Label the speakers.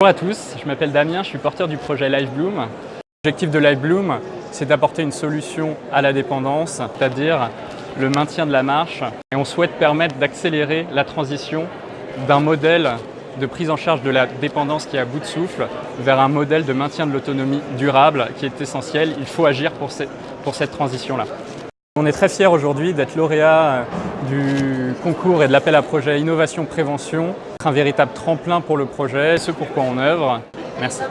Speaker 1: Bonjour à tous, je m'appelle Damien, je suis porteur du projet LiveBloom. L'objectif de LiveBloom, c'est d'apporter une solution à la dépendance, c'est-à-dire le maintien de la marche. Et on souhaite permettre d'accélérer la transition d'un modèle de prise en charge de la dépendance qui est à bout de souffle vers un modèle de maintien de l'autonomie durable qui est essentiel. Il faut agir pour cette, transition-là. On est très fiers aujourd'hui d'être lauréat du concours et de l'appel à projet Innovation Prévention, un véritable tremplin pour le projet, ce pourquoi on œuvre. Merci.